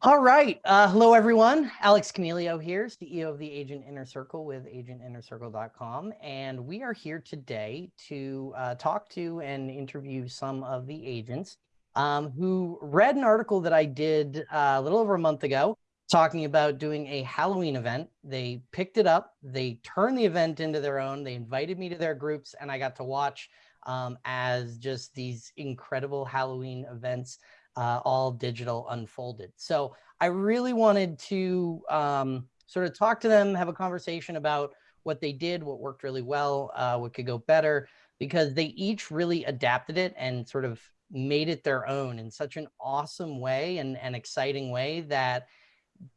All right. Uh, hello, everyone. Alex Camilio here, CEO of the Agent Inner Circle with agentinnercircle.com. And we are here today to uh, talk to and interview some of the agents um, who read an article that I did uh, a little over a month ago talking about doing a Halloween event. They picked it up, they turned the event into their own, they invited me to their groups, and I got to watch um, as just these incredible Halloween events uh, all digital unfolded. So I really wanted to um, sort of talk to them, have a conversation about what they did, what worked really well, uh, what could go better, because they each really adapted it and sort of made it their own in such an awesome way and an exciting way that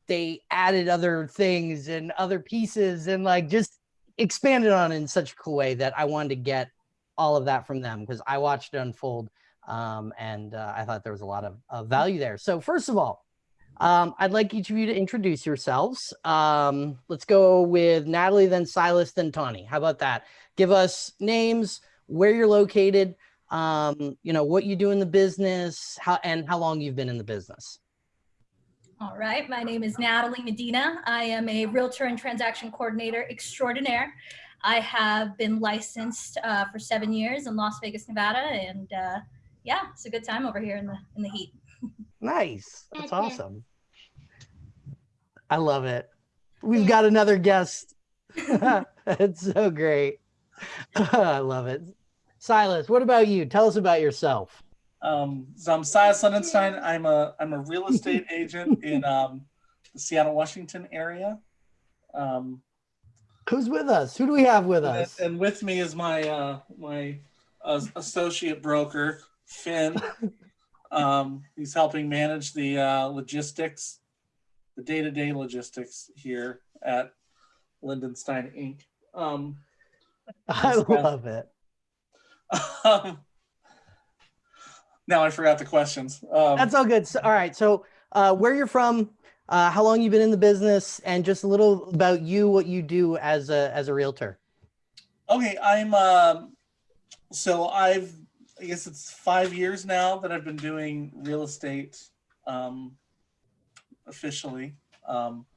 they added other things and other pieces and like just expanded on in such a cool way that I wanted to get all of that from them because I watched it unfold um, and uh, I thought there was a lot of, of value there. So first of all, um, I'd like each of you to introduce yourselves. Um, let's go with Natalie, then Silas, then Tawny. How about that? Give us names, where you're located, um, you know, what you do in the business, how and how long you've been in the business. All right, my name is Natalie Medina. I am a realtor and transaction coordinator extraordinaire. I have been licensed uh, for seven years in Las Vegas, Nevada, and uh, yeah, it's a good time over here in the in the heat. nice. That's awesome. I love it. We've got another guest. it's so great. I love it. Silas, what about you? Tell us about yourself. Um, so I'm Silas Lindenstein. I'm a I'm a real estate agent in um, the Seattle, Washington area. Um, Who's with us? Who do we have with us? And, and with me is my uh, my uh, associate broker, Finn. um, he's helping manage the uh, logistics, the day-to-day logistics here at Lindenstein Inc. Um, I love it. Um, now I forgot the questions. Um, That's all good. So, all right. So uh, where you're from, uh, how long you've been in the business, and just a little about you, what you do as a as a realtor. Okay, I'm. Um, so I've I guess it's five years now that I've been doing real estate um, officially. Um,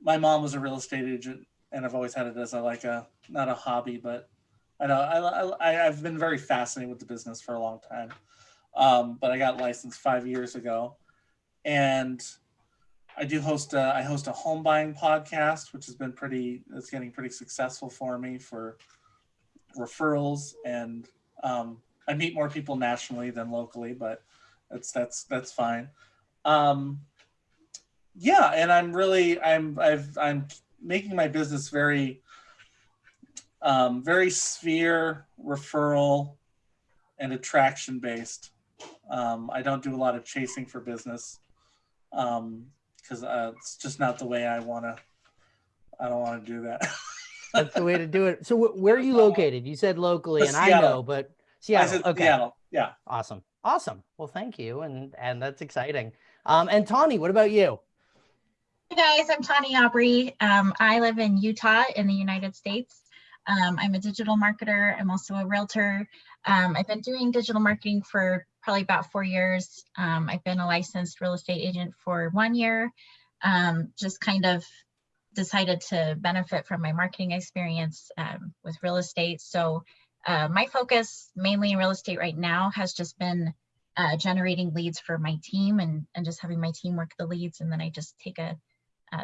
my mom was a real estate agent, and I've always had it as a like a not a hobby, but I know I, I I've been very fascinated with the business for a long time. Um, but I got licensed five years ago, and I do host a I host a home buying podcast, which has been pretty it's getting pretty successful for me for referrals and um, I meet more people nationally than locally, but that's that's that's fine. Um, yeah, and I'm really I'm I've I'm making my business very um, very sphere referral and attraction based. Um, I don't do a lot of chasing for business because um, uh, it's just not the way I want to. I don't want to do that. That's the way to do it. So where are you located? You said locally, and I know, but Seattle. okay. Seattle. Yeah. Awesome. Awesome. Well, thank you. And and that's exciting. Um, and Tawny, what about you? Hey guys, I'm Tawny Aubrey. Um, I live in Utah in the United States. Um, I'm a digital marketer. I'm also a realtor. Um, I've been doing digital marketing for probably about four years. Um, I've been a licensed real estate agent for one year. Um, just kind of decided to benefit from my marketing experience um, with real estate. So uh, my focus mainly in real estate right now has just been uh, generating leads for my team and, and just having my team work the leads and then I just take a,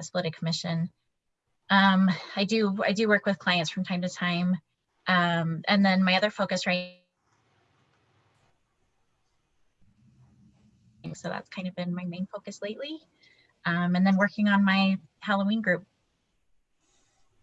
split a commission. Um, I do I do work with clients from time to time. Um, and then my other focus right so that's kind of been my main focus lately. Um, and then working on my Halloween group.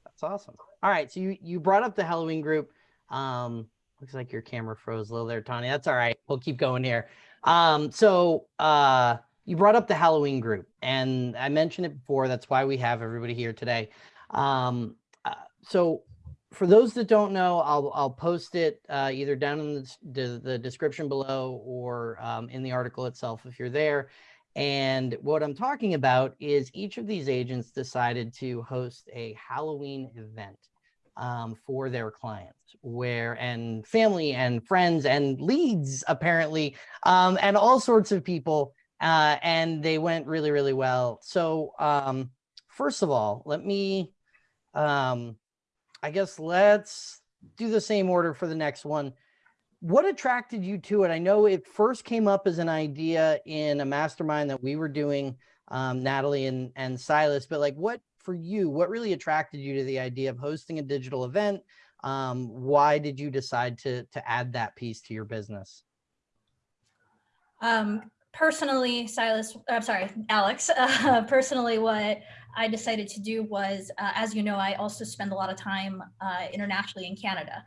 That's awesome. All right, so you, you brought up the Halloween group. Um, looks like your camera froze a little there, Tony. That's all right. We'll keep going here. Um, so uh, you brought up the Halloween group, and I mentioned it before. That's why we have everybody here today. Um, uh, so for those that don't know, I'll, I'll post it uh, either down in the, the, description below or um, in the article itself if you're there. And what I'm talking about is each of these agents decided to host a Halloween event um, for their clients where and family and friends and leads apparently um, and all sorts of people uh, and they went really, really well. So, um, first of all, let me, um, I guess let's do the same order for the next one. What attracted you to it? I know it first came up as an idea in a mastermind that we were doing, um, Natalie and, and Silas, but like what for you, what really attracted you to the idea of hosting a digital event? Um, why did you decide to, to add that piece to your business? Um, personally, Silas, I'm sorry, Alex, uh, personally, what I decided to do was, uh, as you know, I also spend a lot of time uh, internationally in Canada.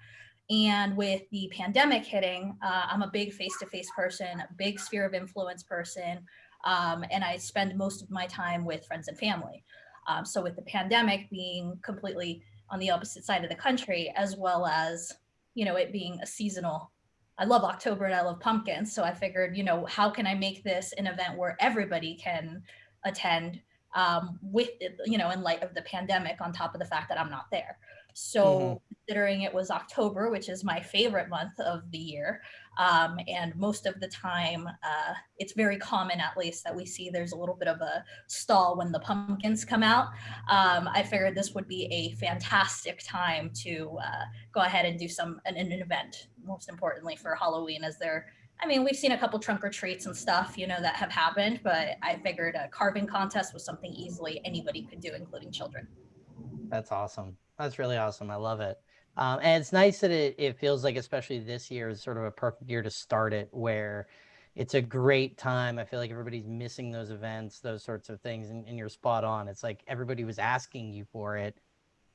And with the pandemic hitting, uh, I'm a big face-to-face person, a big sphere of influence person, um, and I spend most of my time with friends and family. Um, so with the pandemic being completely on the opposite side of the country, as well as, you know, it being a seasonal I love October and I love pumpkins. So I figured, you know, how can I make this an event where everybody can attend um, with, you know, in light of the pandemic on top of the fact that I'm not there. So Mhm. considering it was October, which is my favorite month of the year, um, and most of the time, uh, it's very common at least that we see there's a little bit of a stall when the pumpkins come out. Um, I figured this would be a fantastic time to uh, go ahead and do some an, an event. Most importantly for Halloween, as there. I mean, we've seen a couple trunk or treats and stuff, you know, that have happened, but I figured a carving contest was something easily anybody could do, including children. That's awesome. That's really awesome. I love it. Um, and it's nice that it, it feels like, especially this year, is sort of a perfect year to start it, where it's a great time. I feel like everybody's missing those events, those sorts of things, and, and you're spot on. It's like everybody was asking you for it,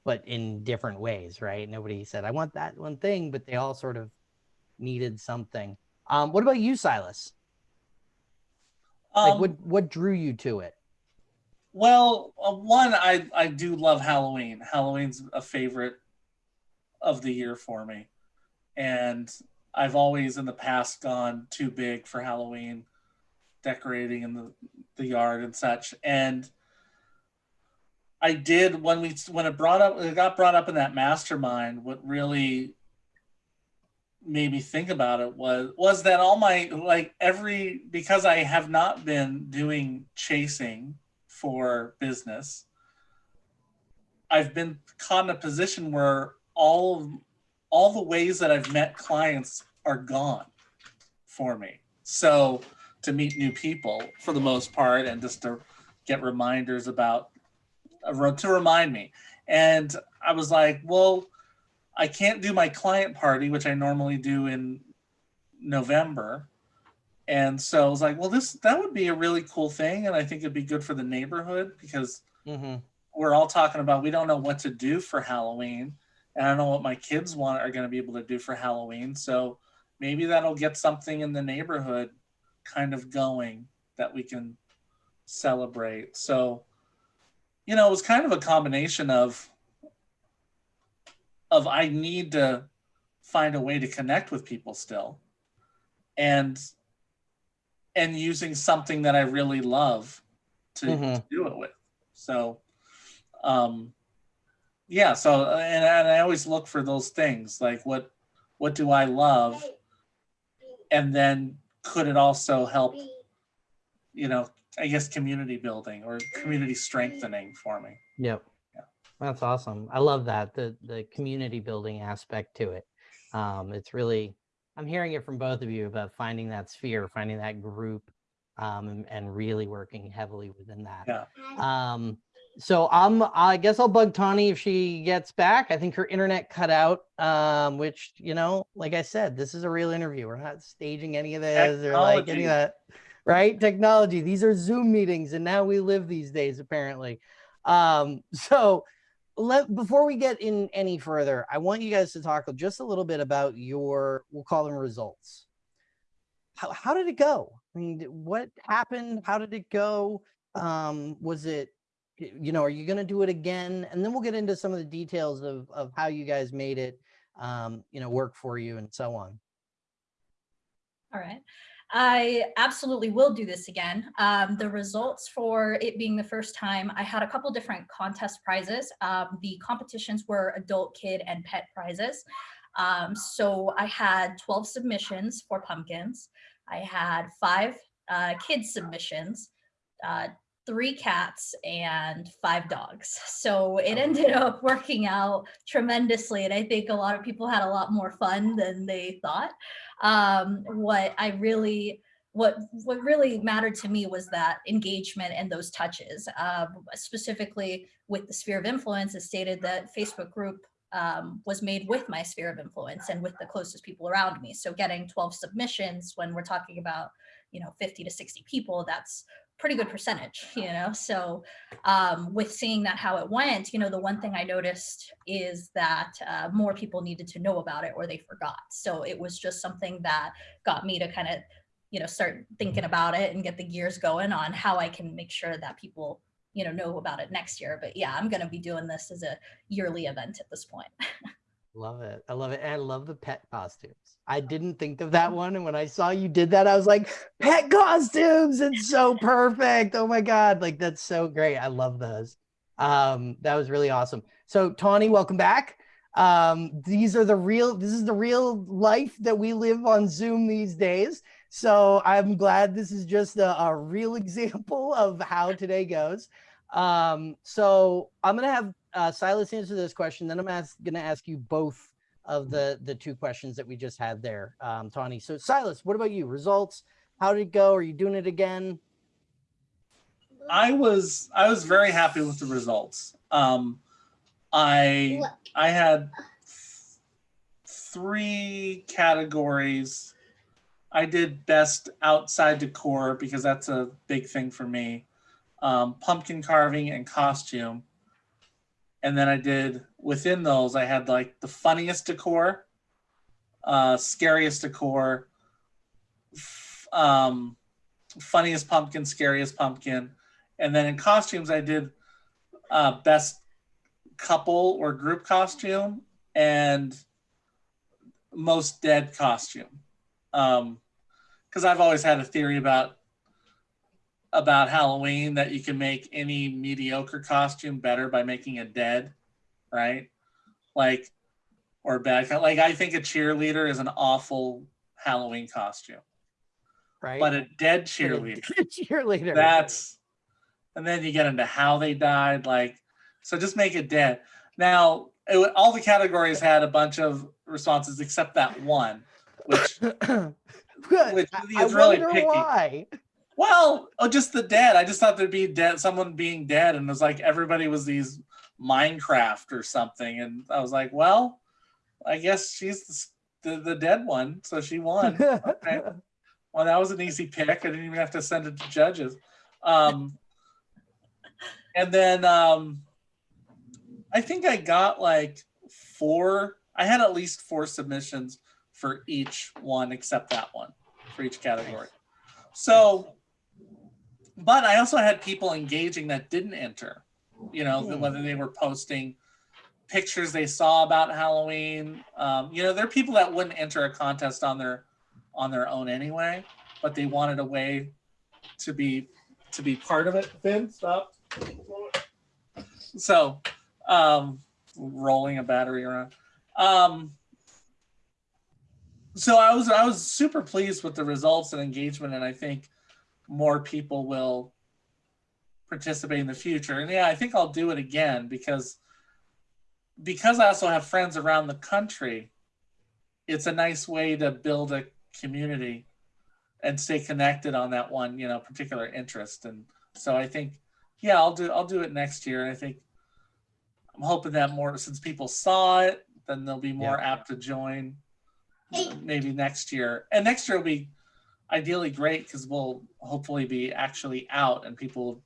but in different ways, right? Nobody said, I want that one thing, but they all sort of needed something. Um, what about you, Silas? Like, Um, what what drew you to it? Well, uh, one, I I do love Halloween. Halloween's a favorite of the year for me, and I've always in the past gone too big for Halloween, decorating in the the yard and such. And I did when we when it brought up it got brought up in that mastermind. What really made me think about it was was that all my like every because I have not been doing chasing for business, I've been caught in a position where all all the ways that I've met clients are gone for me. So to meet new people for the most part, and just to get reminders about uh, to remind me. And I was like, well, I can't do my client party, which I normally do in November. And so I was like, well, this that would be a really cool thing, and I think it'd be good for the neighborhood because hmm we're all talking about we don't know what to do for Halloween, and I don't know what my kids want are going to be able to do for Halloween. So maybe that'll get something in the neighborhood kind of going that we can celebrate. So, you know, it was kind of a combination of of I need to find a way to connect with people still, and and using something that I really love to, Mhm. to do it with. So, um, yeah. So, and, and I always look for those things like what what do I love, and then could it also help, you know, I guess community building or community strengthening for me. Yep. Yeah. That's awesome. I love that the the community building aspect to it. Um, it's really I'm hearing it from both of you about finding that sphere, finding that group, um, and, and really working heavily within that. Yeah. Um, so I'm I guess I'll bug Tawny if she gets back. I think her internet cut out. Um, which you know, like I said, this is a real interview. We're not staging any of this or like any of that. Right? Technology. These are Zoom meetings, and now we live these days, apparently. Um, so let before we get in any further, I want you guys to talk just a little bit about your we'll call them results. How how did it go? I mean, what happened? How did it go? Um, was it you know, are you going to do it again? And then we'll get into some of the details of of how you guys made it um, you know, work for you and so on. All right. I absolutely will do this again. Um, the results for it being the first time, I had a couple different contest prizes. Um, the competitions were adult, kid, and pet prizes. Um, so I had 12 submissions for pumpkins. I had five uh, kids submissions, uh, three cats and five dogs. So it ended up working out tremendously. And I think a lot of people had a lot more fun than they thought. Um, what I really, what what really mattered to me was that engagement and those touches. Um, specifically with the sphere of influence, it stated that Facebook group um, was made with my sphere of influence and with the closest people around me. So getting 12 submissions when we're talking about, you know, 50 to 60 people, that's pretty good percentage, you know? So um, with seeing that how it went, you know, the one thing I noticed is that uh, more people needed to know about it or they forgot. So it was just something that got me to kind of, you know, start thinking about it and get the gears going on how I can make sure that people, you know, know about it next year. But yeah, I'm going to be doing this as a yearly event at this point. Love it. I love it. And I love the pet costumes. I didn't think of that one. And when I saw you did that, I was like, pet costumes. It's so perfect. Oh my God. Like, that's so great. I love those. Um, that was really awesome. So, Tawny, welcome back. Um, these are the real, this is the real life that we live on Zoom these days. So, I'm glad this is just a, a real example of how today goes. Um, so, I'm going to have uh, Silas answer this question. Then I'm going to ask you both of the the two questions that we just had there, um, Tawny. So Silas, what about you? Results? How did it go? Are you doing it again? I was I was very happy with the results. Um, I I had three categories. I did best outside decor because that's a big thing for me. Um, pumpkin carving and costume and then I did within those, I had like the funniest decor, uh, scariest decor, um, funniest pumpkin, scariest pumpkin. And then in costumes, I did uh, best couple or group costume and most dead costume. Um, because I've always had a theory about about Halloween that you can make any mediocre costume better by making it dead, right? Like, or bad. Like, I think a cheerleader is an awful Halloween costume, right? But a dead cheerleader, a cheerleader. That's, and then you get into how they died. Like, so just make it dead. Now, it, all the categories had a bunch of responses except that one, which, which is really picky. Why? Well, oh, just the dead. I just thought there'd be dead, someone being dead, and it was like everybody was these Minecraft or something, and I was like, well, I guess she's the, the, the dead one, so she won. okay. Well, that was an easy pick. I didn't even have to send it to judges. Um, and then um, I think I got like four. I had at least four submissions for each one, except that one for each category. So but I also had people engaging that didn't enter, you know, hmm. whether they were posting pictures they saw about Halloween. Um, you know, there are people that wouldn't enter a contest on their on their own anyway, but they wanted a way to be to be part of it. Finn, stop. So, um, rolling a battery around. Um, so I was I was super pleased with the results and engagement, and I think more people will participate in the future. And yeah, I think I'll do it again because because I also have friends around the country. It's a nice way to build a community and stay connected on that one, you know, particular interest. And so I think, yeah, I'll do I'll do it next year. And I think I'm hoping that more since people saw it, then they'll be more yeah. apt to join maybe next year. And next year will be ideally great because we'll hopefully be actually out and people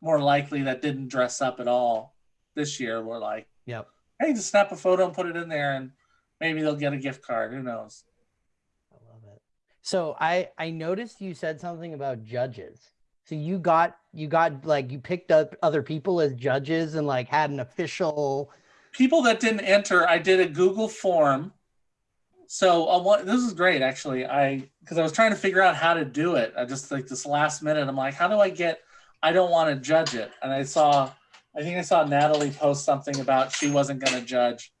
more likely that didn't dress up at all this year were like, yep. Hey, just snap a photo and put it in there and maybe they'll get a gift card. Who knows? I love it. So I I noticed you said something about judges. So you got you got like you picked up other people as judges and like had an official people that didn't enter. I did a Google form so uh, what, this is great, actually. I because I was trying to figure out how to do it. I just like this last minute. I'm like, how do I get? I don't want to judge it. And I saw, I think I saw Natalie post something about she wasn't going to judge,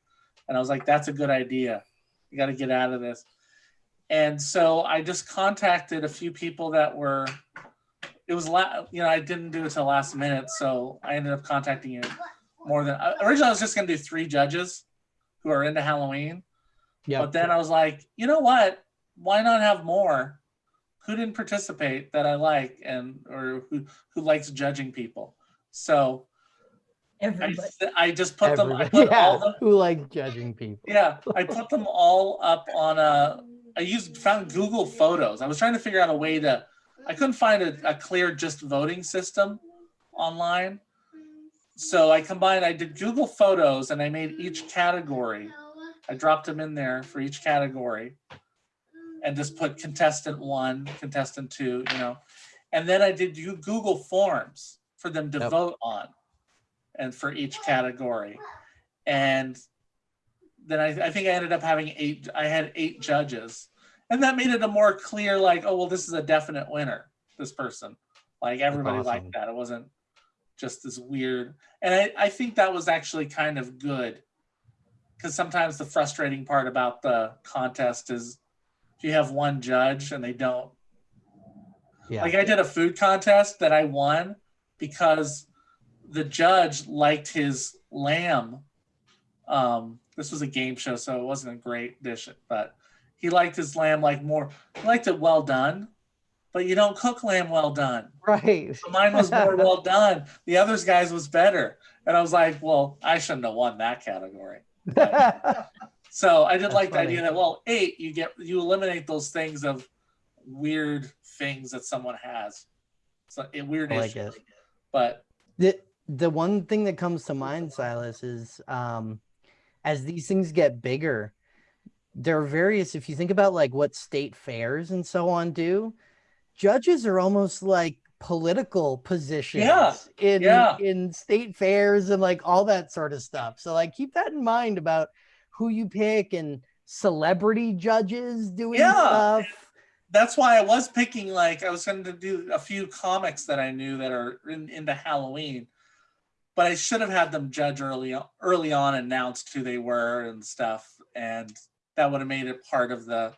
and I was like, that's a good idea. You got to get out of this. And so I just contacted a few people that were, it was, la- you know, I didn't do it till last minute, so I ended up contacting you more than, uh, originally I was just gonna do three judges who are into Halloween. Yeah. But then I was like, you know what? Why not have more? Who didn't participate that I like and or who who likes judging people? So I, I just put them. I Everybody- put all yeah, the who likes judging people? yeah. I put them all up on a. I used found Google Photos. I was trying to figure out a way to. I couldn't find a, a clear just voting system online. So I combined. I did Google Photos and I made each category. I dropped them in there for each category and just put contestant one, contestant two, you know. And then I did you Google Forms for them to Yep. vote on and for each category. And then I, I think I ended up having eight, I had eight judges. And that made it a more clear, like, oh, well, this is a definite winner, this person. Like everybody awesome. liked that. It wasn't just this weird. And I, I think that was actually kind of good because sometimes the frustrating part about the contest is if you have one judge and they don't Yeah. like i did a food contest that i won because the judge liked his lamb. Um this was a game show so it wasn't a great dish but he liked his lamb like more he liked it well done but you don't cook lamb well done. Right. so mine was more well done. The others guys was better. And i was like well i shouldn't have won that category so I did like the idea that well, eight you get you eliminate those things of weird things that someone has. So a weird like issue. it. But the the one thing that comes to mind silas is um as these things get bigger there are various if you think about like what state fairs and so on do judges are almost like political positions in yeah. in state fairs and like all that sort of stuff so like keep that in mind about who you pick and celebrity judges doing Yeah. stuff that's why I was picking like I was going to do a few comics that I knew that are in, into Halloween, but I should have had them judge early early on, announced who they were and stuff, and that would have made it part of the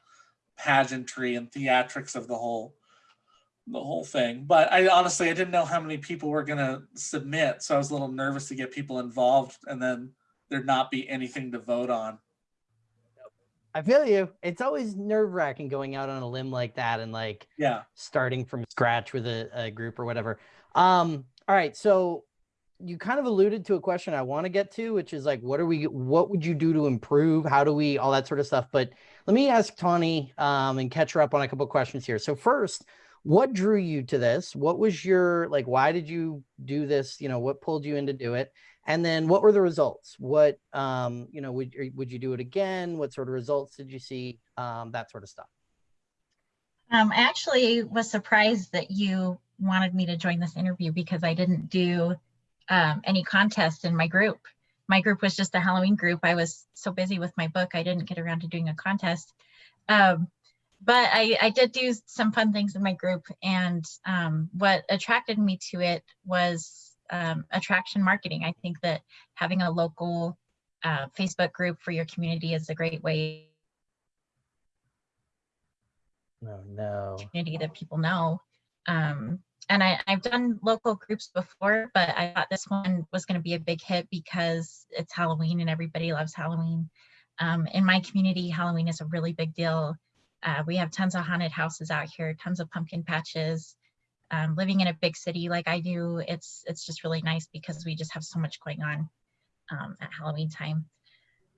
pageantry and theatrics of the whole the whole thing. But I honestly I didn't know how many people were going to submit, so I was a little nervous to get people involved, and then there'd not be anything to vote on. i feel you it's always nerve-wracking going out on a limb like that and like Yeah. starting from scratch with a, a group or whatever. Um, all right, so you kind of alluded to a question I want to get to, which is like, what are we? What would you do to improve? How do we? All that sort of stuff. But let me ask Tawny um, and catch her up on a couple of questions here. So first, what drew you to this? What was your like? Why did you do this? You know, what pulled you in to do it? And then what were the results? What um, you know, would would you do it again? What sort of results did you see? Um, that sort of stuff. Um, I actually was surprised that you wanted me to join this interview because I didn't do um, any contest in my group. My group was just a Halloween group. I was so busy with my book, I didn't get around to doing a contest. Um, but I, I did do some fun things in my group. And um, what attracted me to it was um, attraction marketing. I think that having a local uh, Facebook group for your community is a great way No, no. community that people know. Um, and I, I've done local groups before, but I thought this one was going to be a big hit because it's Halloween and everybody loves Halloween. Um, in my community, Halloween is a really big deal. Uh, we have tons of haunted houses out here, tons of pumpkin patches. Um, living in a big city like I do, it's it's just really nice because we just have so much going on um, at Halloween time.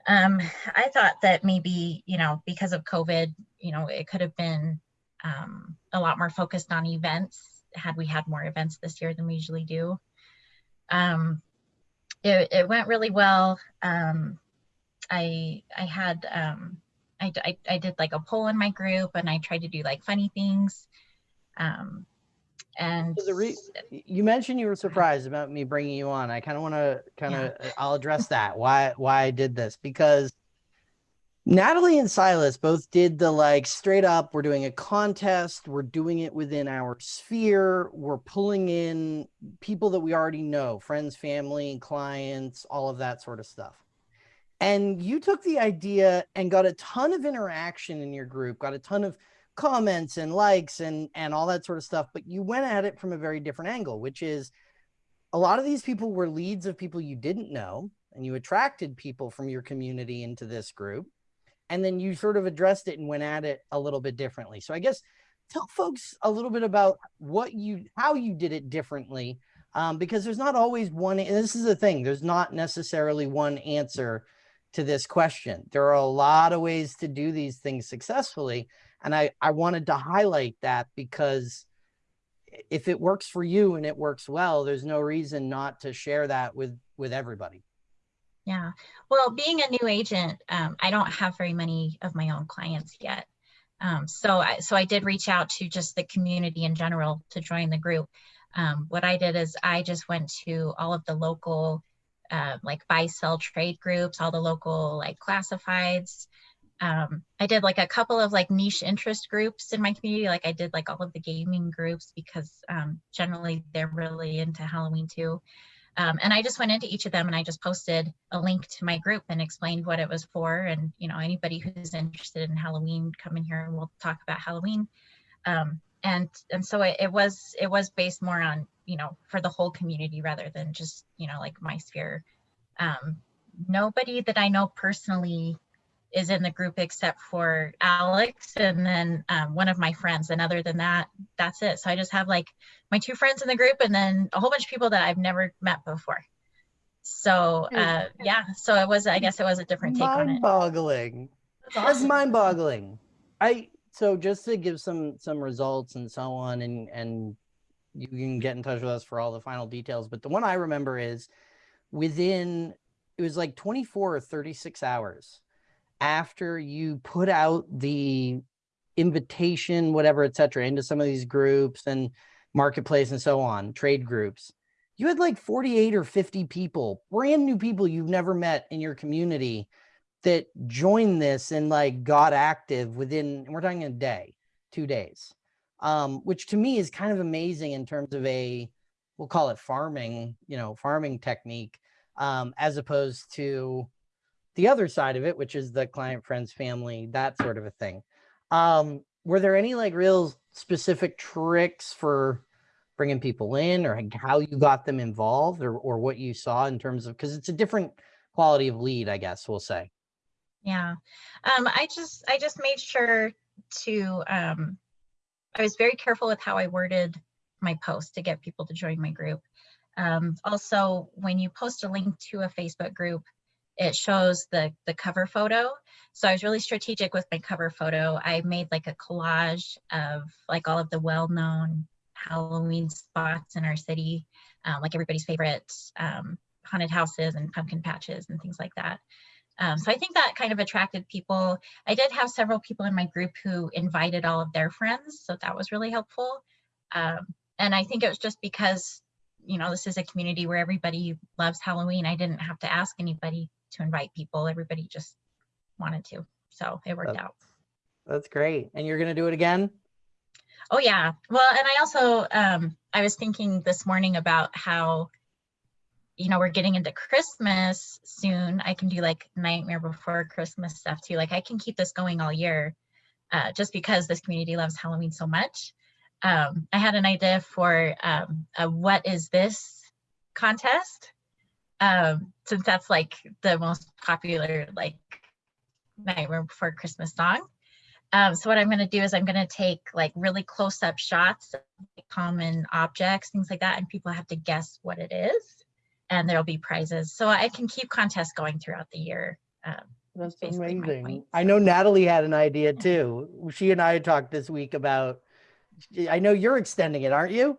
Um, I thought that maybe you know because of COVID, you know, it could have been um, a lot more focused on events had we had more events this year than we usually do. Um, it, it went really well. Um, I I had um, I, I, I did like a poll in my group and I tried to do like funny things. Um, and So the re- you mentioned you were surprised about me bringing you on. I kind of want to kind of I'll address that why why I did this because Natalie and Silas both did the like straight up we're doing a contest, we're doing it within our sphere, we're pulling in people that we already know, friends, family, clients, all of that sort of stuff. And you took the idea and got a ton of interaction in your group, got a ton of comments and likes and and all that sort of stuff, but you went at it from a very different angle, which is a lot of these people were leads of people you didn't know and you attracted people from your community into this group and then you sort of addressed it and went at it a little bit differently. So I guess tell folks a little bit about what you how you did it differently um, because there's not always one this is the thing there's not necessarily one answer to this question. There are a lot of ways to do these things successfully and i i wanted to highlight that because if it works for you and it works well there's no reason not to share that with with everybody. Yeah. Well being a new agent um, i don't have very many of my own clients yet. Um, so I, so I did reach out to just the community in general to join the group. Um, what I did is I just went to all of the local uh, like buy sell trade groups, all the local like classifieds. Um, I did like a couple of like niche interest groups in my community. Like I did like all of the gaming groups because um, generally they're really into Halloween too. Um, and I just went into each of them and I just posted a link to my group and explained what it was for. And, you know, anybody who's interested in Halloween, come in here and we'll talk about Halloween. Um, and and so it, it was it was based more on, you know, for the whole community rather than just, you know, like my sphere. Um, nobody that I know personally is in the group except for Alex and then um, one of my friends. And other than that, that's it. So I just have like my two friends in the group and then a whole bunch of people that I've never met before. So uh, yeah, so it was, I guess it was a different take on it. Mind-boggling. That's That's awesome. mind-boggling. I so just to give some some results and so on, and and you can get in touch with us for all the final details. But the one I remember is within it was like 24 or 36 hours after you put out the invitation, whatever, et cetera, into some of these groups and marketplace and so on, trade groups, you had like 48 or 50 people, brand new people you've never met in your community that joined this and like got active within, we're talking a day, two days, um, which to me is kind of amazing in terms of a, we'll call it farming, you know, farming technique, um, as opposed to the other side of it, which is the client, friends, family, that sort of a thing. Um, were there any like real specific tricks for bringing people in or how you got them involved or, or what you saw in terms of, because it's a different quality of lead, I guess we'll say. Yeah. Um, I just I just made sure to um, I was very careful with how I worded my post to get people to join my group. Um, also, when you post a link to a Facebook group, it shows the the cover photo. So I was really strategic with my cover photo. I made like a collage of like all of the well-known Halloween spots in our city, um, like everybody's favorite um, haunted houses and pumpkin patches and things like that. Um, so I think that kind of attracted people. I did have several people in my group who invited all of their friends, so that was really helpful. Um, and I think it was just because, you know, this is a community where everybody loves Halloween. I didn't have to ask anybody to invite people. Everybody just wanted to, so it worked That's- out. That's great. And you're going to do it again? Oh yeah. Well, and I also um I was thinking this morning about how you know, we're getting into Christmas soon. I can do like Nightmare Before Christmas stuff too. Like I can keep this going all year uh, just because this community loves Halloween so much. Um, I had an idea for um, a What Is This contest um, since that's like the most popular like Nightmare Before Christmas song. Um, so what I'm going to do is I'm going to take like really close up shots of common objects, things like that, and people have to guess what it is. And there'll be prizes. So I can keep contests going throughout the year. Um, That's amazing. point. I know Natalie had an idea too. She and I talked this week about, I know you're extending it, aren't you?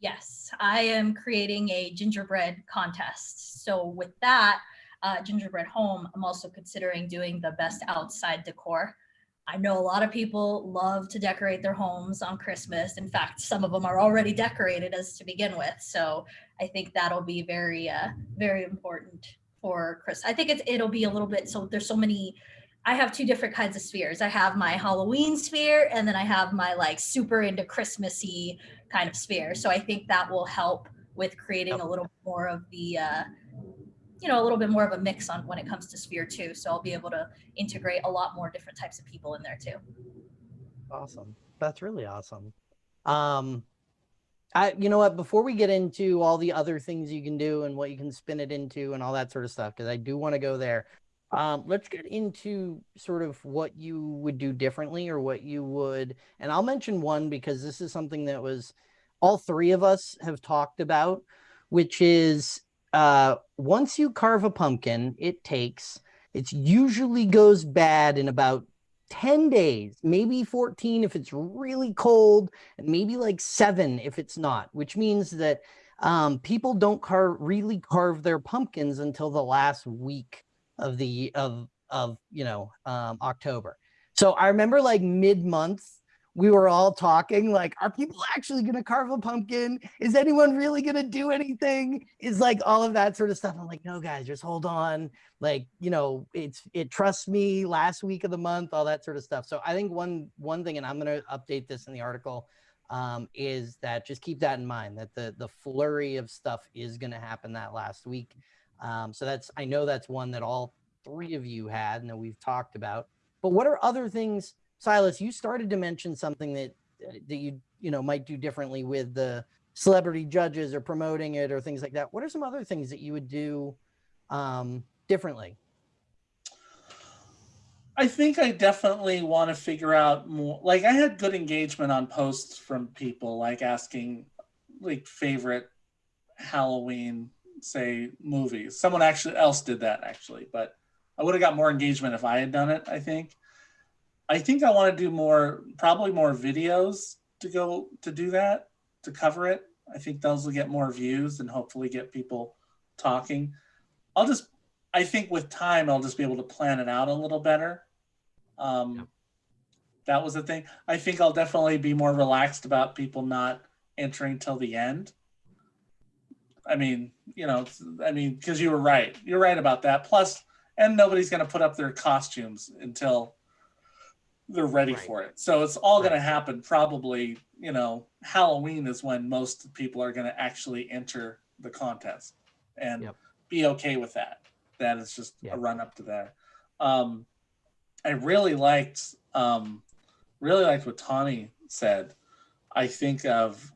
Yes, I am creating a gingerbread contest. So with that, uh, gingerbread home, I'm also considering doing the best outside decor. I know a lot of people love to decorate their homes on Christmas. In fact, some of them are already decorated as to begin with. So I think that'll be very, uh, very important for Chris. I think it's, it'll be a little bit, so there's so many, I have two different kinds of spheres. I have my Halloween sphere and then I have my like super into Christmassy kind of sphere. So I think that will help with creating a little more of the, uh, you know, a little bit more of a mix on when it comes to Sphere too. So I'll be able to integrate a lot more different types of people in there too. Awesome. That's really awesome. Um, I, you know what, before we get into all the other things you can do and what you can spin it into and all that sort of stuff, because I do want to go there. Um, let's get into sort of what you would do differently or what you would, and I'll mention one because this is something that was all three of us have talked about, which is uh, once you carve a pumpkin, it takes, it usually goes bad in about 10 days, maybe 14 if it's really cold, and maybe like seven if it's not, which means that um, people don't carve really carve their pumpkins until the last week of the of of you know um, October. So I remember like mid month we were all talking like are people actually going to carve a pumpkin? Is anyone really going to do anything? Is like all of that sort of stuff. I'm like no guys just hold on. Like you know it's it trusts me last week of the month all that sort of stuff. So i think one one thing and i'm going to update this in the article um, is that just keep that in mind that the the flurry of stuff is going to happen that last week. Um, so that's i know that's one that all three of you had and that we've talked about. But what are other things Silas, you started to mention something that uh, that you you know might do differently with the celebrity judges or promoting it or things like that. What are some other things that you would do um, differently? I think I definitely want to figure out more. Like I had good engagement on posts from people, like asking like favorite Halloween, say movies. Someone actually else did that actually, but I would have got more engagement if I had done it. I think. I think I want to do more, probably more videos to go to do that, to cover it. I think those will get more views and hopefully get people talking. I'll just, I think with time, I'll just be able to plan it out a little better. Um, Yep. That was the thing. I think I'll definitely be more relaxed about people not entering till the end. I mean, you know, I mean, because you were right. You're right about that. Plus, and nobody's going to put up their costumes until they're ready Right. for it. So it's all going to happen probably, you know, Halloween is when most people are going to actually enter the contest and Yep. be okay with that. That is just Yeah. a run up to that. Um, I really liked, um, really liked what Tawny said. I think of,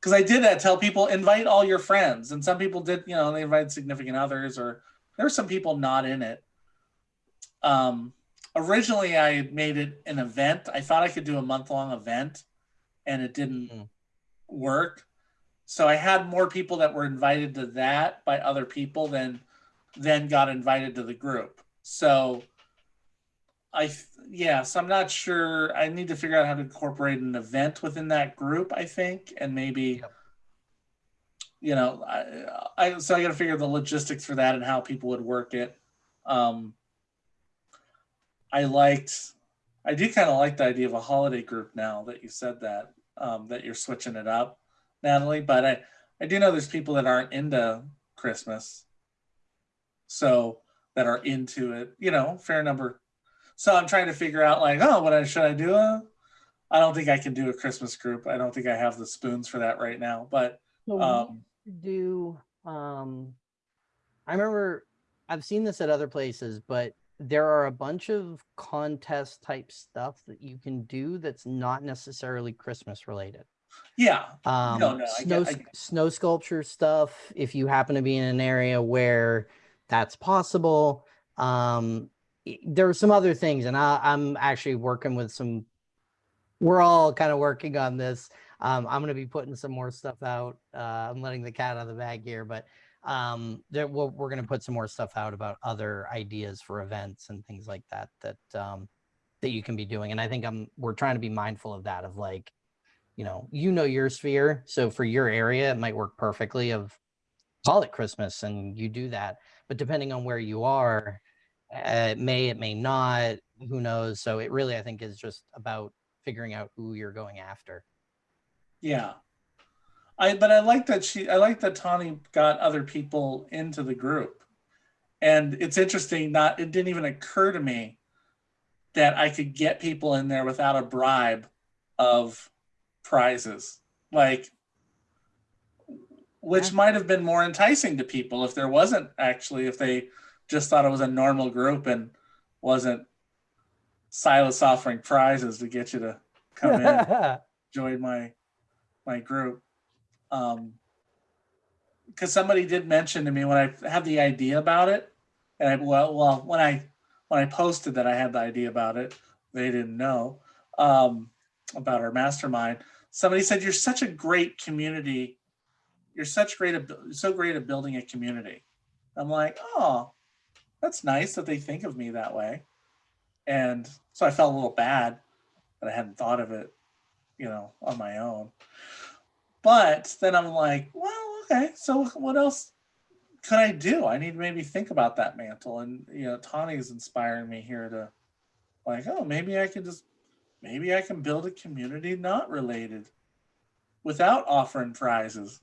because I did that, tell people invite all your friends. And some people did, you know, they invited significant others or there were some people not in it. Um, originally I had made it an event. I thought I could do a month long event and it didn't Mhm. work. So I had more people that were invited to that by other people than then got invited to the group. So I yeah, so I'm not sure. I need to figure out how to incorporate an event within that group, I think, and maybe Yep. you know, I, I so I got to figure the logistics for that and how people would work it. Um I liked I do kind of like the idea of a holiday group now that you said that um, that you're switching it up, Natalie. But I I do know there's people that aren't into Christmas, so that are into it. You know, fair number. So I'm trying to figure out like, oh, what I should I do? Uh, I don't think I can do a Christmas group. I don't think I have the spoons for that right now. But So we um, do um I remember I've seen this at other places, but there are a bunch of contest type stuff that you can do that's not necessarily Christmas related. yeah, Um, no, I snow, get- I s- get- snow sculpture stuff. If you happen to be in an area where that's possible, um, there are some other things, and I, I'm actually working with some. We're all kind of working on this. Um, I'm going to be putting some more stuff out. Uh, I'm letting the cat out of the bag here, but um, there, we're, we're going to put some more stuff out about other ideas for events and things like that that um, that you can be doing. And I think I'm we're trying to be mindful of that. Of like, you know, you know your sphere, so for your area, it might work perfectly. Of call it Christmas, and you do that. But depending on where you are, uh, it may it may not. Who knows? So it really, I think, is just about figuring out who you're going after. Yeah. I but I like that she I like that Tawny got other people into the group. And it's interesting, not it didn't even occur to me that I could get people in there without a bribe of prizes. Like which might have been more enticing to people if there wasn't actually if they just thought it was a normal group and wasn't Silas offering prizes to get you to come in join my my group um because somebody did mention to me when i had the idea about it and i well well when i when i posted that i had the idea about it they didn't know um about our mastermind somebody said you're such a great community. You're such great so great at building a community. I'm like oh that's nice that they think of me that way. And so i felt a little bad that i hadn't thought of it you know, on my own. But then I'm like, well, okay, so what else could I do? I need to maybe think about that mantle. And, you know, Tawny is inspiring me here to like, oh, maybe I can just, maybe I can build a community not related without offering prizes.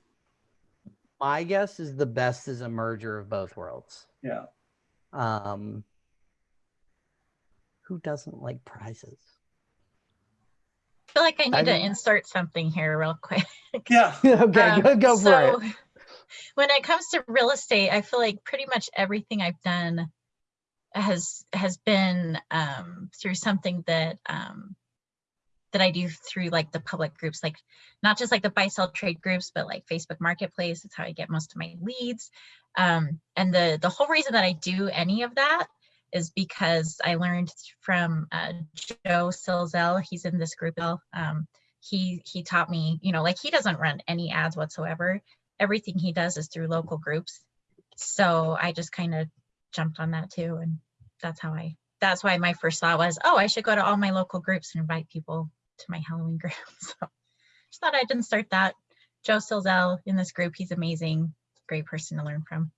My guess is the best is a merger of both worlds. Yeah. Um, who doesn't like prizes? I feel like I need I to insert something here real quick. Yeah. okay, Um, go, go for so, it. When it comes to real estate, I feel like pretty much everything I've done has has been um, through something that um, that I do through like the public groups, like not just like the buy sell trade groups, but like Facebook Marketplace. That's how I get most of my leads. Um, and the the whole reason that I do any of that is because I learned from uh, Joe Silzel. He's in this group. Um, he he taught me, you know, like he doesn't run any ads whatsoever. Everything he does is through local groups. So I just kind of jumped on that too, and that's how I. That's why my first thought was, oh, I should go to all my local groups and invite people to my Halloween group. So just thought I didn't start that. Joe Silzel in this group, he's amazing, great person to learn from.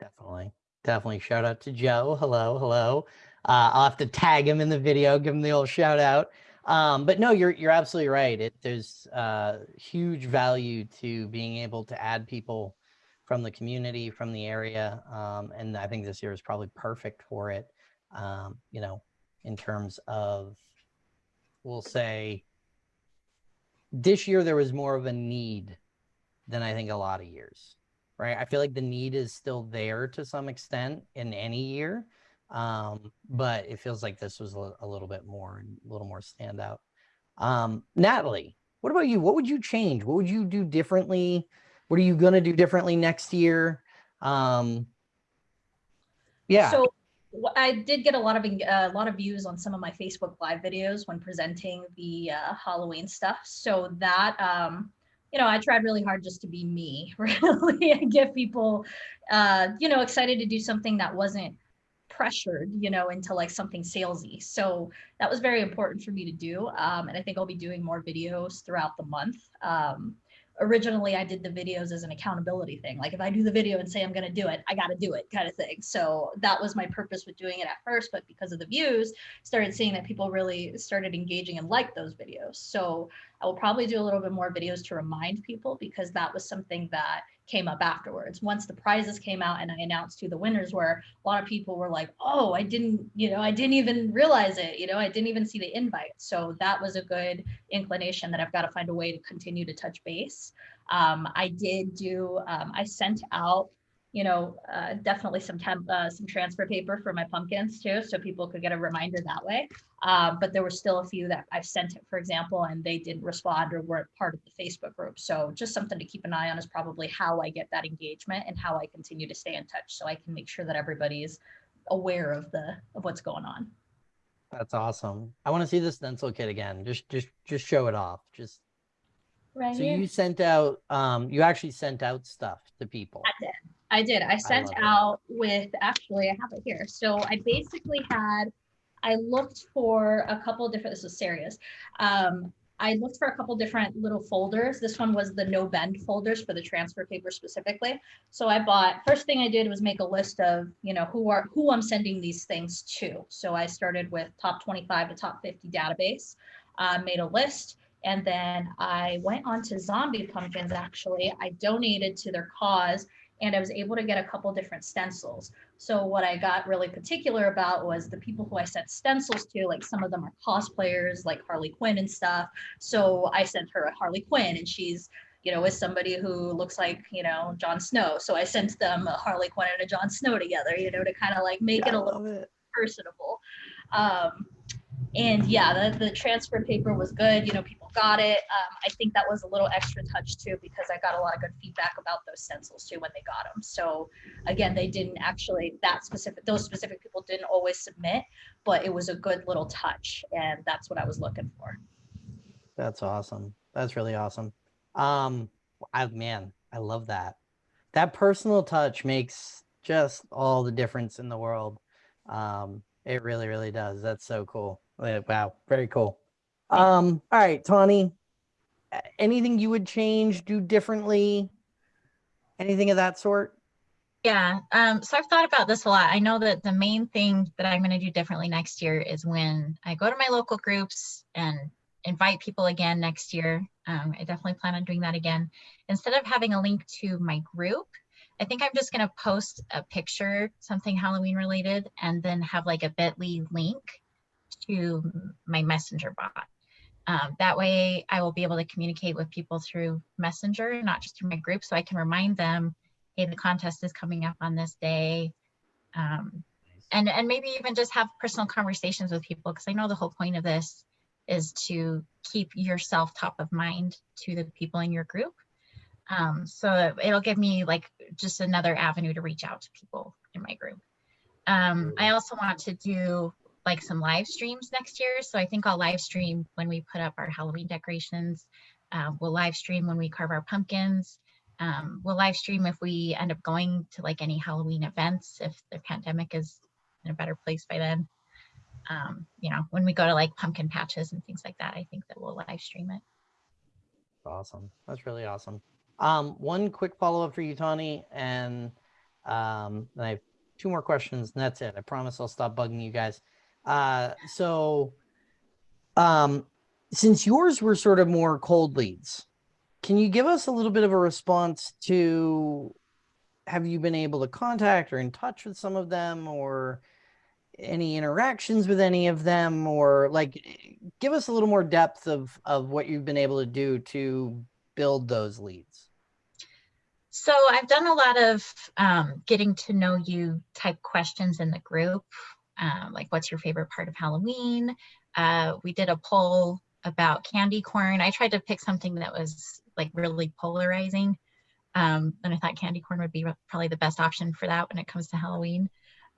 Definitely. Definitely. Shout out to Joe. Hello. Hello. Uh, I'll have to tag him in the video, give him the old shout out. Um, but no, you're you're absolutely right. It there's uh, huge value to being able to add people from the community, from the area, um, and I think this year is probably perfect for it. Um, you know, in terms of, we'll say, this year there was more of a need than I think a lot of years right? I feel like the need is still there to some extent in any year, um, but it feels like this was a, little bit more and a little more standout. Um, Natalie, what about you? What would you change? What would you do differently? What are you gonna do differently next year? Um, yeah, So I did get a lot of eng- a lot of views on some of my Facebook Live videos when presenting the uh, Halloween stuff. So that um, you know, I tried really hard just to be me, really, and get people, uh, you know, excited to do something that wasn't pressured, you know, into like something salesy. So that was very important for me to do, um, and I think I'll be doing more videos throughout the month. Um, originally I did the videos as an accountability thing. Like if I do the video and say I'm going to do it, I got to do it kind of thing. So that was my purpose with doing it at first, but because of the views, started seeing that people really started engaging and liked those videos. So I will probably do a little bit more videos to remind people because that was something that came up afterwards. Once the prizes came out and I announced who the winners were, a lot of people were like, "Oh, I didn't, you know, I didn't even realize it. You know, I didn't even see the invite." So that was a good inclination that I've got to find a way to continue to touch base. Um, I did do. Um, I sent out, you know, uh, definitely some temp, uh, some transfer paper for my pumpkins too, so people could get a reminder that way. Um, but there were still a few that I've sent it, for example, and they didn't respond or weren't part of the Facebook group. So just something to keep an eye on is probably how I get that engagement and how I continue to stay in touch, so I can make sure that everybody is aware of the of what's going on. that's awesome. I want to see this stencil kit again. Just, just, just show it off. Just Right. so you sent out, um, you actually sent out stuff to people. I did. I did. I sent it. out with actually I have it here. So I basically had I looked for a couple different this is serious. Um I looked for a couple different little folders. This one was the no bend folders for the transfer paper specifically. So I bought first thing I did was make a list of, you know, who are who I'm sending these things to. So I started with top 25 to top 50 database, uh, made a list, and then I went on to zombie pumpkins actually. I donated to their cause and I was able to get a couple different stencils. So what I got really particular about was the people who I sent stencils to, like some of them are cosplayers like Harley Quinn and stuff. So I sent her a Harley Quinn and she's you know, with somebody who looks like, you know, Jon Snow. So I sent them a Harley Quinn and a Jon Snow together, you know, to kind of like make it a little it. personable. Um, and yeah, the, the transfer paper was good. You know, people got it. Um, I think that was a little extra touch too because I got a lot of good feedback about those stencils too when they got them. So again, they didn't actually that specific. Those specific people didn't always submit, but it was a good little touch, and that's what I was looking for. That's awesome. That's really awesome. Um, I man, I love that. That personal touch makes just all the difference in the world. Um, it really, really does. That's so cool. Wow, very cool. Um, all right, Tawny. Anything you would change, do differently? Anything of that sort? Yeah, um, so I've thought about this a lot. I know that the main thing that I'm going to do differently next year is when I go to my local groups and invite people again next year. Um, I definitely plan on doing that again. Instead of having a link to my group, I think I'm just going to post a picture, something Halloween related, and then have like a bit.ly link to my messenger bot. Um, that way I will be able to communicate with people through messenger, not just through my group. So I can remind them hey, the contest is coming up on this day. Um, and, and maybe even just have personal conversations with people because I know the whole point of this is to keep yourself top of mind to the people in your group. Um, so it'll give me like just another avenue to reach out to people in my group. Um, I also want to do like some live streams next year. So I think I'll live stream when we put up our Halloween decorations. Uh, we'll live stream when we carve our pumpkins. Um, we'll live stream if we end up going to like any Halloween events, if the pandemic is in a better place by then. Um, you know, when we go to like pumpkin patches and things like that, I think that we'll live stream it. Awesome. That's really awesome. Um, one quick follow up for you, Tawny, and um, I have two more questions, and that's it. I promise I'll stop bugging you guys. Uh, so, um, since yours were sort of more cold leads, can you give us a little bit of a response to have you been able to contact or in touch with some of them or any interactions with any of them or like give us a little more depth of of what you've been able to do to build those leads? So I've done a lot of um, getting to know you type questions in the group, um, like what's your favorite part of Halloween? Uh, we did a poll about candy corn. I tried to pick something that was like really polarizing. Um, and I thought candy corn would be probably the best option for that when it comes to Halloween.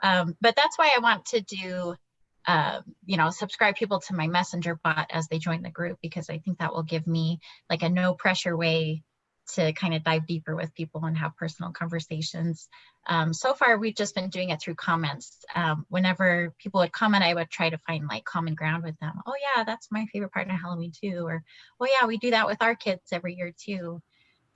Um, but that's why I want to do, uh, you know, subscribe people to my messenger bot as they join the group, because I think that will give me like a no pressure way to kind of dive deeper with people and have personal conversations. Um, so far, we've just been doing it through comments. Um, whenever people would comment, I would try to find like common ground with them. Oh yeah, that's my favorite part of Halloween too. Or, oh yeah, we do that with our kids every year too.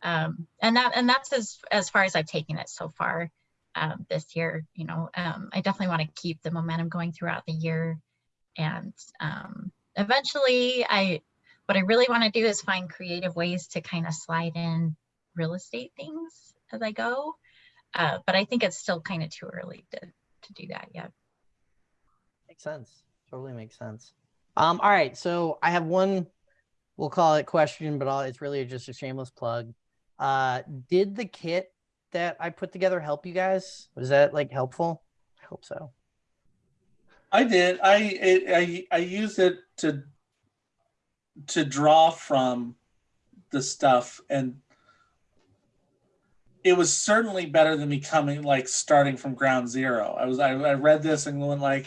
Um, and that and that's as as far as I've taken it so far um, this year. You know, um, I definitely want to keep the momentum going throughout the year, and um, eventually, I what I really want to do is find creative ways to kind of slide in real estate things as I go. Uh, but I think it's still kind of too early to to do that yet. makes sense totally makes sense um all right so i have one we'll call it question but I'll, it's really just a shameless plug uh did the kit that i put together help you guys was that like helpful i hope so I did. I I I used it to to draw from the stuff, and it was certainly better than me coming like starting from ground zero. I was I, I read this and went like,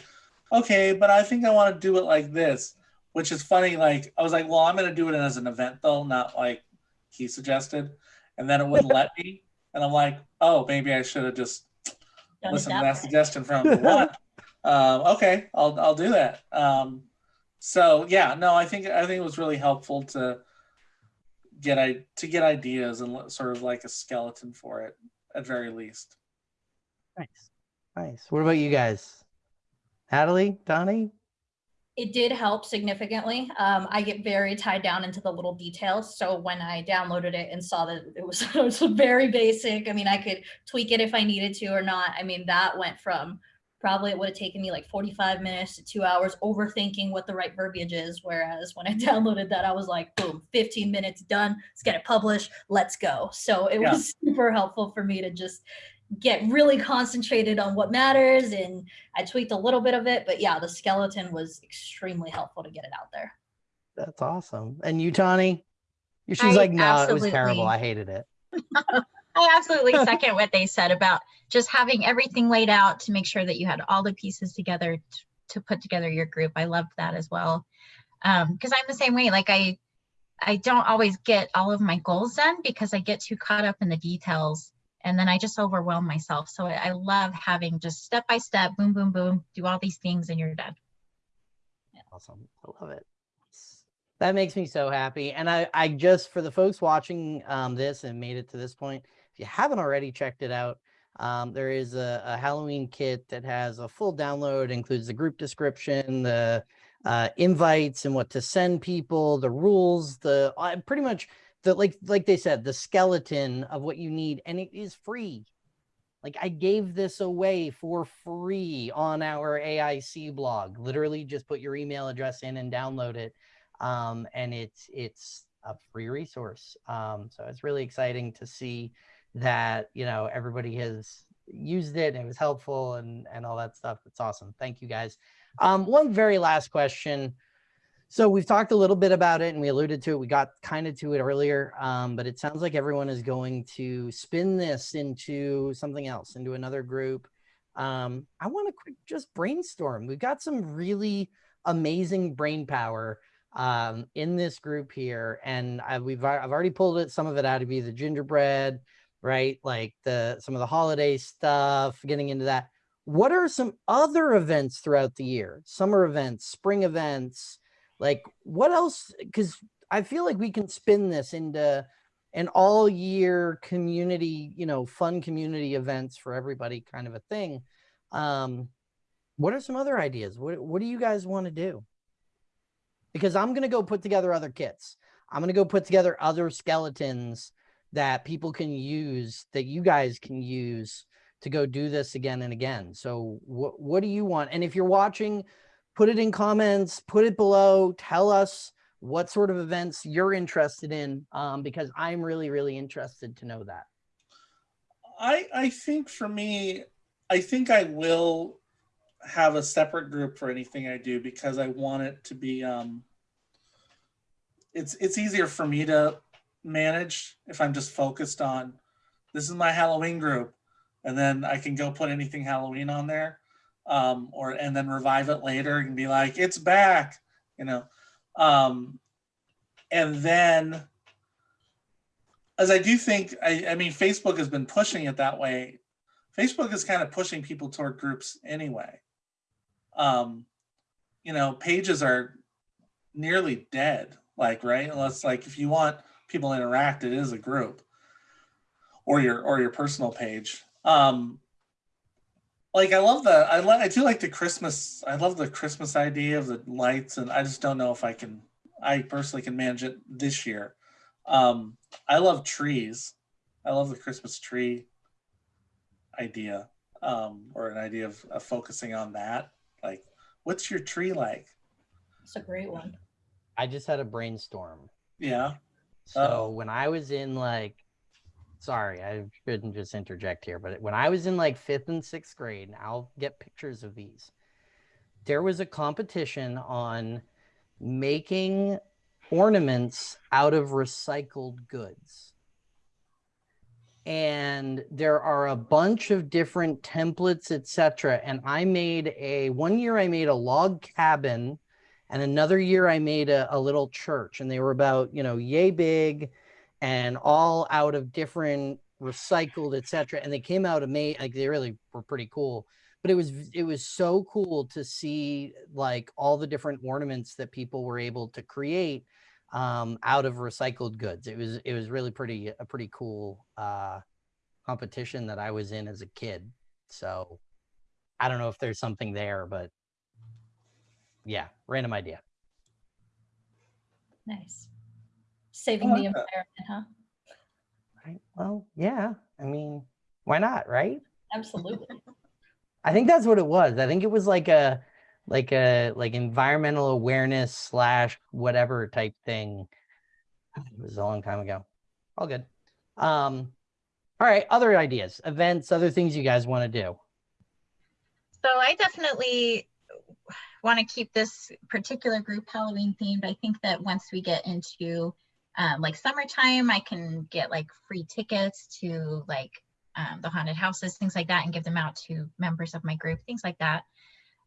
okay, but I think I want to do it like this, which is funny. Like I was like, well, I'm gonna do it as an event though, not like he suggested, and then it wouldn't let me, and I'm like, oh, maybe I should have just Done it listen to that that way. suggestion from one. Um, okay, I'll I'll do that. Um, so yeah, no, I think I think it was really helpful to get I to get ideas and sort of like a skeleton for it at very least. nice nice what about you guys natalie donnie It did help significantly. Um, I get very tied down into the little details. So when I downloaded it and saw that it was, it was very basic, I mean, I could tweak it if I needed to or not. I mean, that went from probably it would have taken me like 45 minutes to two hours overthinking what the right verbiage is. Whereas when I downloaded that, I was like, boom, 15 minutes done. Let's get it published. Let's go. So it Yeah. was super helpful for me to just get really concentrated on what matters. And I tweaked a little bit of it, but yeah, the skeleton was extremely helpful to get it out there. That's awesome. And you, Tawny? She's I like, no, it was terrible. I hated it. I absolutely second what they said about just having everything laid out to make sure that you had all the pieces together to put together your group. I loved that as well. Um, because I'm the same way. Like I, I don't always get all of my goals done because I get too caught up in the details and then I just overwhelm myself. So I, I love having just step by step, boom, boom, boom, do all these things and you're done. Awesome. I love it. That makes me so happy. And I, I just, for the folks watching um, this and made it to this point, if you haven't already checked it out, um, there is a, a Halloween kit that has a full download, includes the group description, the uh, invites and what to send people, the rules, the uh, pretty much the, like, like they said, the skeleton of what you need. And it is free. Like I gave this away for free on our AIC blog. Literally just put your email address in and download it. Um, and it's it's a free resource. Um, so it's really exciting to see that, you know, everybody has used it and it was helpful and and all that stuff. It's awesome. Thank you guys. Um, one very last question. So we've talked a little bit about it and we alluded to it. We got kind of to it earlier, um, but it sounds like everyone is going to spin this into something else, into another group. Um, I want to just brainstorm. We've got some really amazing brain power um, in this group here, and I, we've I've already pulled it some of it out to be the gingerbread, right? Like the some of the holiday stuff, getting into that. What are some other events throughout the year? Summer events, spring events, like what else? Because I feel like we can spin this into an all year community, you know, fun community events for everybody kind of a thing. Um, what are some other ideas? What, what do you guys want to do? Because I'm going to go put together other kits. I'm going to go put together other skeletons that people can use that you guys can use to go do this again and again. So what, what do you want? And if you're watching, put it in comments, put it below, tell us what sort of events you're interested in um, because I'm really, really interested to know that. I I think for me, I think I will have a separate group for anything I do because I want it to be um it's it's easier for me to manage if I'm just focused on this is my Halloween group and then I can go put anything Halloween on there um or and then revive it later and be like it's back you know um and then as I do think, I, I mean, Facebook has been pushing it that way. Facebook is kind of pushing people toward groups anyway. Um, you know, pages are nearly dead, like, right? Unless like if you want people to interact, it is a group or your or your personal page. Um, like I love the I I do like the Christmas I love the Christmas idea of the lights and I just don't know if I can I personally can manage it this year. Um, I love trees. I love the Christmas tree idea, um, or an idea of, of focusing on that. Like, what's your tree like? It's a great one. I just had a brainstorm. Yeah. So oh. when I was in like, sorry, I shouldn't just interject here, but when I was in like fifth and sixth grade, and I'll get pictures of these, there was a competition on making ornaments out of recycled goods. And there are a bunch of different templates, etc. And I made a one year I made a log cabin and another year I made a, a little church and they were about, you know, yay big and all out of different recycled, etc. And they came out amazing. Like they really were pretty cool. But it was it was so cool to see like all the different ornaments that people were able to create um, out of recycled goods. It was it was really pretty a pretty cool uh, competition that I was in as a kid. So I don't know if there's something there, but yeah, random idea. Nice. Saving the environment, huh? Right. Well, yeah. I mean, why not? Right. Absolutely. I think that's what it was. I think it was like a like a like environmental awareness slash whatever type thing. It was a long time ago. All good. Um, all right, other ideas, events, other things you guys want to do. So I definitely want to keep this particular group Halloween themed. I think that once we get into um, like summertime, I can get like free tickets to like um, the haunted houses, things like that, and give them out to members of my group, things like that.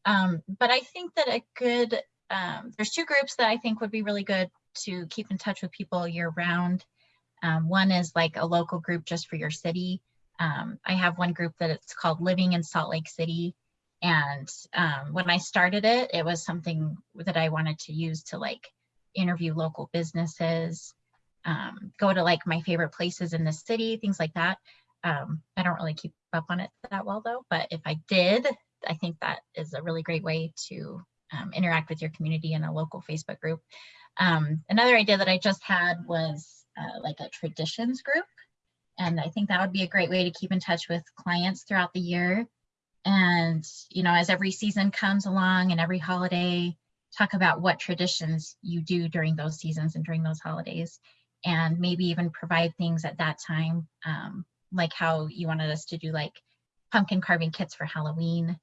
Um, but I think that a good, um, there's two groups that I think would be really good to keep in touch with people year round. Um, one is like a local group just for your city. Um, I have one group that it's called Living in Salt Lake City. And um, when I started it, it was something that I wanted to use to like interview local businesses, um, go to like my favorite places in the city, things like that. I don't really keep up on it that well though, but if I did, I think that is a really great way to um, interact with your community in a local Facebook group. Um, another idea that I just had was uh, like a traditions group. And I think that would be a great way to keep in touch with clients throughout the year. And, you know, as every season comes along and every holiday, talk about what traditions you do during those seasons and during those holidays. And maybe even provide things at that time, um, like how you wanted us to do like pumpkin carving kits for Halloween.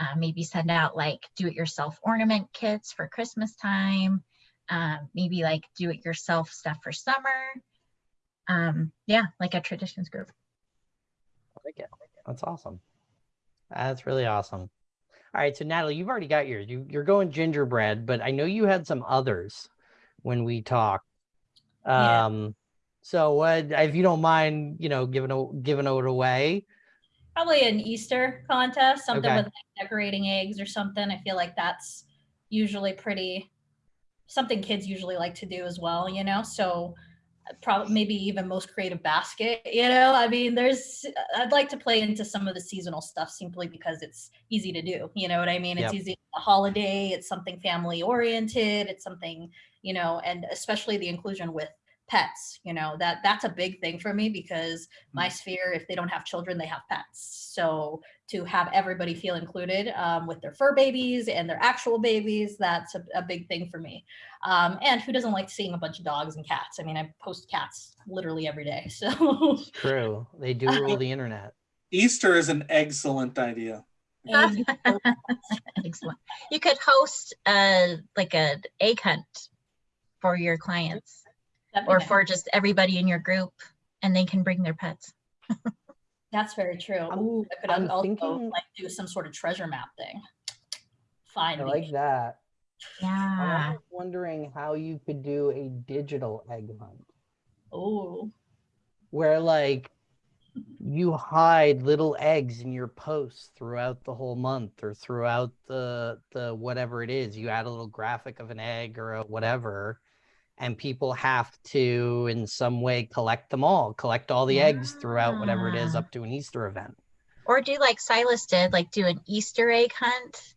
Uh, maybe send out like do-it-yourself ornament kits for Christmas time. Um, maybe like do-it-yourself stuff for summer. Um, yeah, like a traditions group. I like it. That's awesome. That's really awesome. All right, so Natalie, you've already got yours. You, you're going gingerbread, but I know you had some others when we talked. Yeah. Um, so what, if you don't mind, you know, giving a, giving it away. Probably an Easter contest, something Okay. with like decorating eggs or something. I feel like that's usually pretty something kids usually like to do as well, you know. So uh, probably maybe even most creative basket, you know. I mean, there's I'd like to play into some of the seasonal stuff simply because it's easy to do. You know what I mean? It's Yep. easy a holiday, it's something family oriented, it's something, you know, and especially the inclusion with pets you know that that's a big thing for me because my sphere if they don't have children they have pets so to have everybody feel included um, with their fur babies and their actual babies that's a, a big thing for me um, and who doesn't like seeing a bunch of dogs and cats i mean i post cats literally every day so True. They do rule the internet. Easter is an excellent idea. Excellent. You could host a like a egg hunt for your clients that'd be or for just everybody in your group and they can bring their pets. that's very true. I'm- Ooh, i could I'm also thinking- like do some sort of treasure map thing. I find like that. Yeah. I'm wondering how you could do a digital egg hunt. Oh where like you hide little eggs in your posts throughout the whole month or throughout the the whatever it is. You add a little graphic of an egg or a whatever and people have to in some way collect them all collect all the eggs throughout whatever it is up to an easter event Or do like Silas did, like do an Easter egg hunt,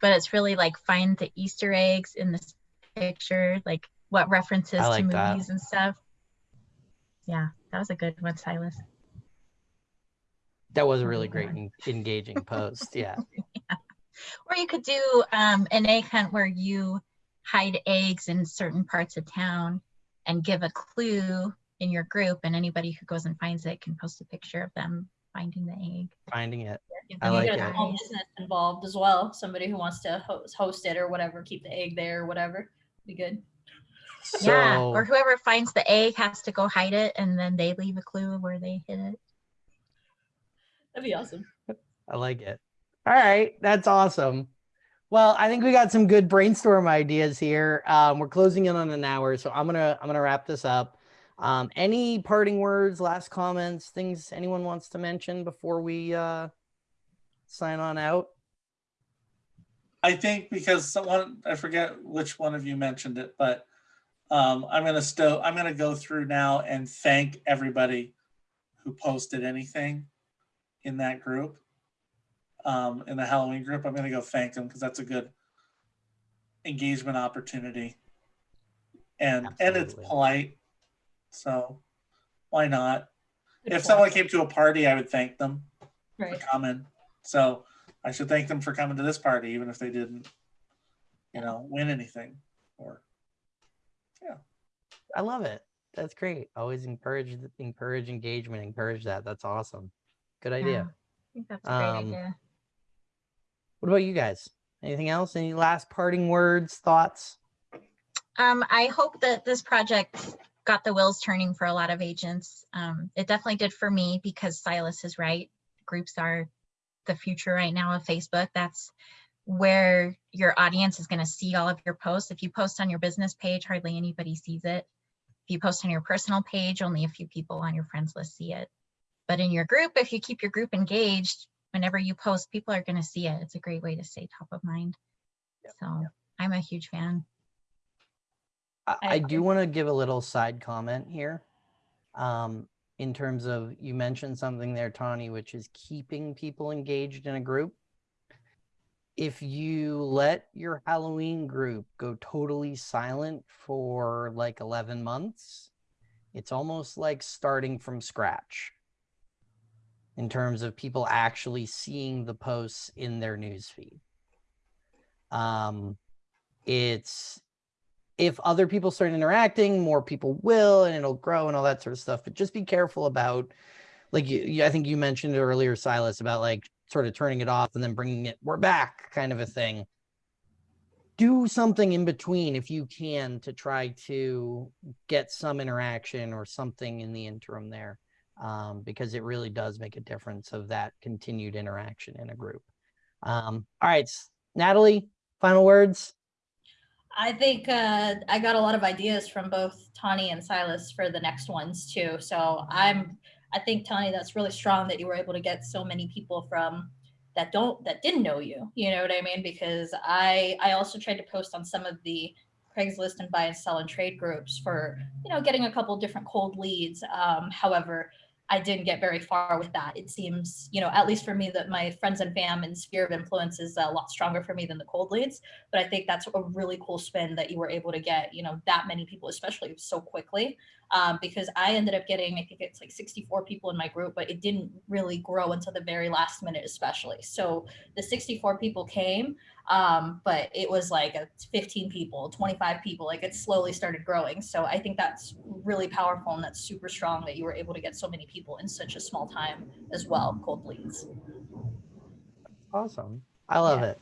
but it's really like find the Easter eggs in this picture, like what references I to like that. movies and stuff. Yeah, that was a good one, Silas. that was a Really great en- engaging post yeah Or you could do um, an egg hunt where you hide eggs in certain parts of town and give a clue in your group, and anybody who goes and finds it can post a picture of them finding the egg. finding it Give I them like get it. a small business involved as well. Somebody who wants to host, host it or whatever, keep the egg there or whatever. Be good. so yeah, or whoever finds the egg has to go hide it, and then they leave a clue of where they hid it. That'd be awesome. I like it. All right, that's awesome. Well, I think we got some good brainstorm ideas here. Um, we're closing in on an hour, so I'm gonna I'm gonna wrap this up. Um, any parting words, last comments, things anyone wants to mention before we uh, sign on out? I think because someone I forget which one of you mentioned it, but um, I'm gonna sto I'm gonna go through now and thank everybody who posted anything in that group. Um, in the Halloween group, I'm gonna go thank them because that's a good engagement opportunity. And and it's polite. So why not? Good If point. someone came to a party, I would thank them for coming. So I should thank them for coming to this party, even if they didn't, you know, win anything or. Yeah. I love it. That's great. Always encourage, encourage engagement, encourage that. That's awesome. Good Yeah, idea. I think that's a great Um, idea. What about you guys? Anything else? Any last parting words, thoughts? Um, I hope that this project got the wheels turning for a lot of agents. Um, it definitely did for me because Silas is right. Groups are the future right now of Facebook. That's where your audience is going to see all of your posts. If you post on your business page, hardly anybody sees it. If you post on your personal page, only a few people on your friends list see it. But in your group, if you keep your group engaged, whenever you post, people are going to see it. It's a great way to stay top of mind. So I'm a huge fan. I, I I do want to give a little side comment here. Um, in terms of, you mentioned something there, Tawny, which is keeping people engaged in a group. If you let your Halloween group go totally silent for like 11 months, it's almost like starting from scratch in terms of people actually seeing the posts in their newsfeed. Um, it's if other people start interacting, more people will, and it'll grow and all that sort of stuff. But just be careful about, like you, I think you mentioned earlier, Silas, about like sort of turning it off and then bringing it, we're back kind of a thing. Do something in between if you can to try to get some interaction or something in the interim there, um, because it really does make a difference of that continued interaction in a group. Um, all right, Natalie, final words. I think uh, I got a lot of ideas from both Tawny and Silas for the next ones too. So I'm, I think Tawny, that's really strong that you were able to get so many people from that don't that didn't know you. You know what I mean? Because I I also tried to post on some of the Craigslist and buy and sell and trade groups for you know getting a couple different cold leads. Um, however, I didn't get very far with that. It seems, you know, at least for me, that my friends and fam and sphere of influence is a lot stronger for me than the cold leads but I think that's a really cool spin that you were able to get, you know, that many people, especially so quickly. Um, because I ended up getting, I think it's like 64 people in my group, but it didn't really grow until the very last minute, especially. So the 64 people came, um, but it was like a 15 people, 25 people, like it slowly started growing. So I think that's really powerful and that's super strong that you were able to get so many people in such a small time as well, cold leads. Awesome. I love Yeah. it.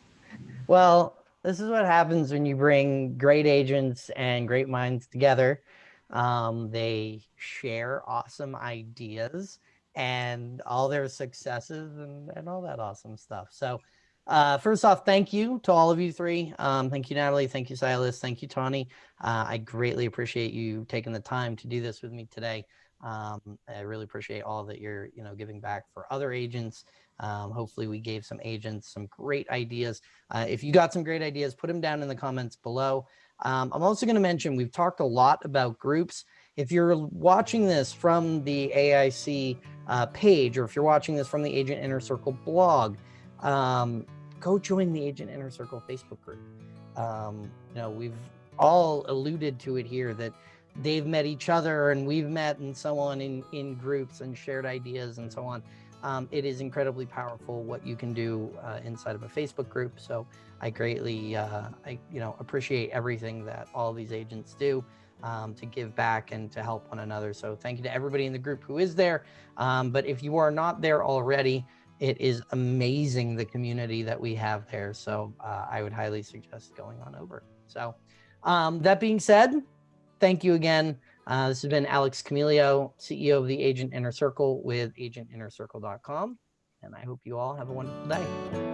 Well, this is what happens when you bring great agents and great minds together. Um, they share awesome ideas and all their successes and, and all that awesome stuff. So, uh, first off, thank you to all of you three. Um, thank you, Natalie. Thank you, Silas. Thank you, Tawny. Uh, I greatly appreciate you taking the time to do this with me today. Um, I really appreciate all that you're, you know, giving back for other agents. Um, hopefully, we gave some agents some great ideas. Uh, if you got some great ideas, put them down in the comments below. Um, I'm also going to mention we've talked a lot about groups. If you're watching this from the AIC uh, page, or if you're watching this from the Agent Inner Circle blog, um, go join the Agent Inner Circle Facebook group. Um, you know, we've all alluded to it here that they've met each other and we've met and so on in in groups and shared ideas and so on um, it is incredibly powerful what you can do uh, inside of a Facebook group. So I greatly, uh, I you know, appreciate everything that all these agents do um, to give back and to help one another. So thank you to everybody in the group who is there. Um, but if you are not there already, it is amazing the community that we have there. So uh, I would highly suggest going on over. So um, that being said, thank you again. Uh, this has been Alex Camilio, CEO of the Agent Inner Circle with agentinnercircle.com. And I hope you all have a wonderful day.